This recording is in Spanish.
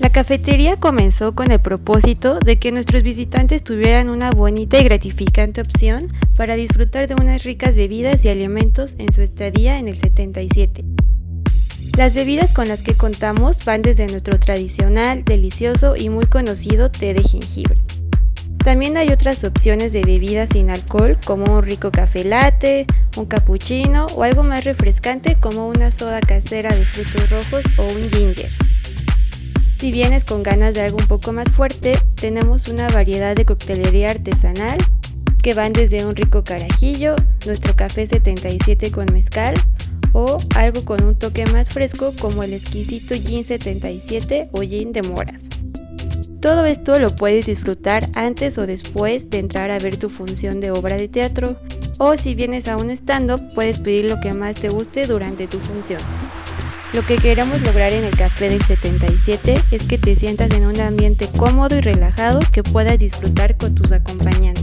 La cafetería comenzó con el propósito de que nuestros visitantes tuvieran una bonita y gratificante opción para disfrutar de unas ricas bebidas y alimentos en su estadía en el 77. Las bebidas con las que contamos van desde nuestro tradicional, delicioso y muy conocido té de jengibre. También hay otras opciones de bebidas sin alcohol como un rico café latte, un cappuccino o algo más refrescante como una soda casera de frutos rojos o un ginger. Si vienes con ganas de algo un poco más fuerte, tenemos una variedad de coctelería artesanal que van desde un rico carajillo, nuestro café 77 con mezcal o algo con un toque más fresco como el exquisito gin 77 o gin de moras. Todo esto lo puedes disfrutar antes o después de entrar a ver tu función de obra de teatro o si vienes a un stand-up puedes pedir lo que más te guste durante tu función. Lo que queremos lograr en el café del 77 es que te sientas en un ambiente cómodo y relajado que puedas disfrutar con tus acompañantes.